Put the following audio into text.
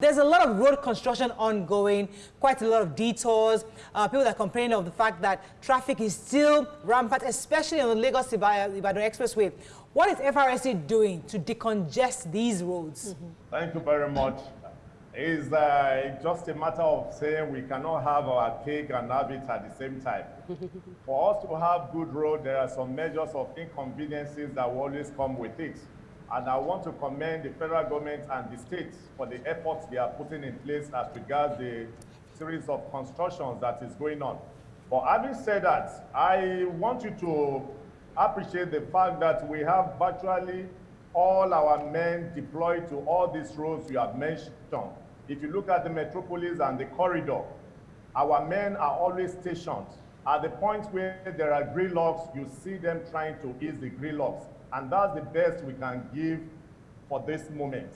There's a lot of road construction ongoing, quite a lot of detours. Uh, people are complaining of the fact that traffic is still rampant, especially on the Lagos-Ibadan Expressway. What is FRSC doing to decongest these roads? Mm -hmm. Thank you very much. It's uh, just a matter of saying we cannot have our cake and have it at the same time. For us to have good road, there are some measures of inconveniences that will always come with it. And I want to commend the federal government and the states for the efforts they are putting in place as regards the series of constructions that is going on. But having said that, I want you to appreciate the fact that we have virtually all our men deployed to all these roads you have mentioned. If you look at the metropolis and the corridor, our men are always stationed. At the point where there are gridlocks, you see them trying to ease the gridlocks. And that's the best we can give for this moment.